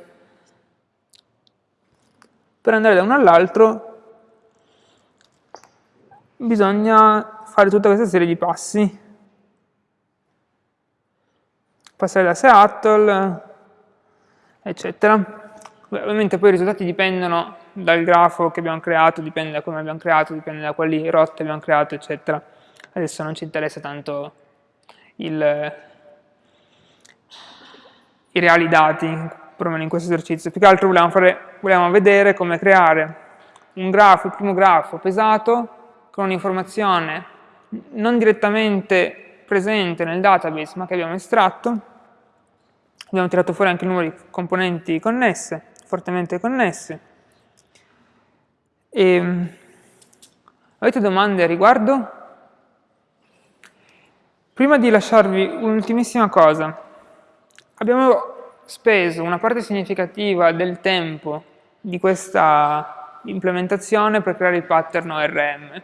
per andare da uno all'altro bisogna fare tutta questa serie di passi. Passare da Seattle, eccetera. Beh, ovviamente poi i risultati dipendono dal grafo che abbiamo creato, dipende da come abbiamo creato, dipende da quali rotte abbiamo creato, eccetera. Adesso non ci interessa tanto il, i reali dati, perlomeno in questo esercizio. Più che altro volevamo, fare, volevamo vedere come creare un grafo, il primo grafo pesato, con un'informazione non direttamente presente nel database, ma che abbiamo estratto. Abbiamo tirato fuori anche il numero di componenti connesse, fortemente connesse. E, ehm, avete domande a riguardo? Prima di lasciarvi un'ultimissima cosa, abbiamo speso una parte significativa del tempo di questa implementazione per creare il pattern ORM.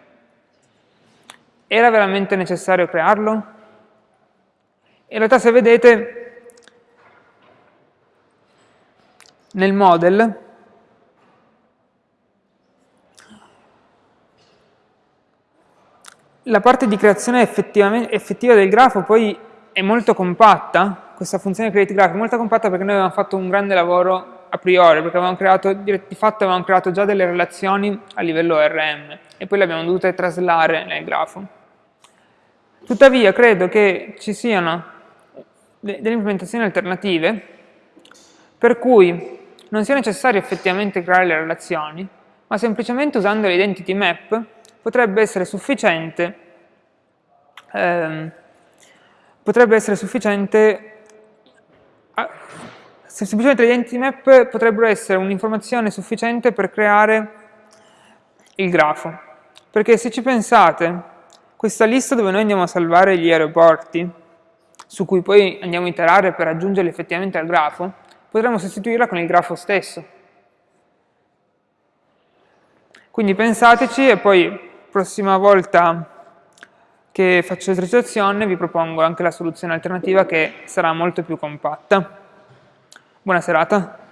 Era veramente necessario crearlo? In realtà se vedete nel model la parte di creazione effettiva del grafo poi è molto compatta, questa funzione create graph è molto compatta perché noi avevamo fatto un grande lavoro a priori, perché creato, di fatto avevamo creato già delle relazioni a livello ORM e poi le abbiamo dovute traslare nel grafo. Tuttavia credo che ci siano delle implementazioni alternative per cui non sia necessario effettivamente creare le relazioni, ma semplicemente usando l'identity map potrebbe essere sufficiente, ehm, potrebbe essere sufficiente, a, semplicemente le identity map potrebbero essere un'informazione sufficiente per creare il grafo. Perché se ci pensate, questa lista dove noi andiamo a salvare gli aeroporti, su cui poi andiamo a iterare per aggiungerli effettivamente al grafo, potremmo sostituirla con il grafo stesso. Quindi pensateci e poi prossima volta che faccio l'esercitazione vi propongo anche la soluzione alternativa che sarà molto più compatta. Buona serata.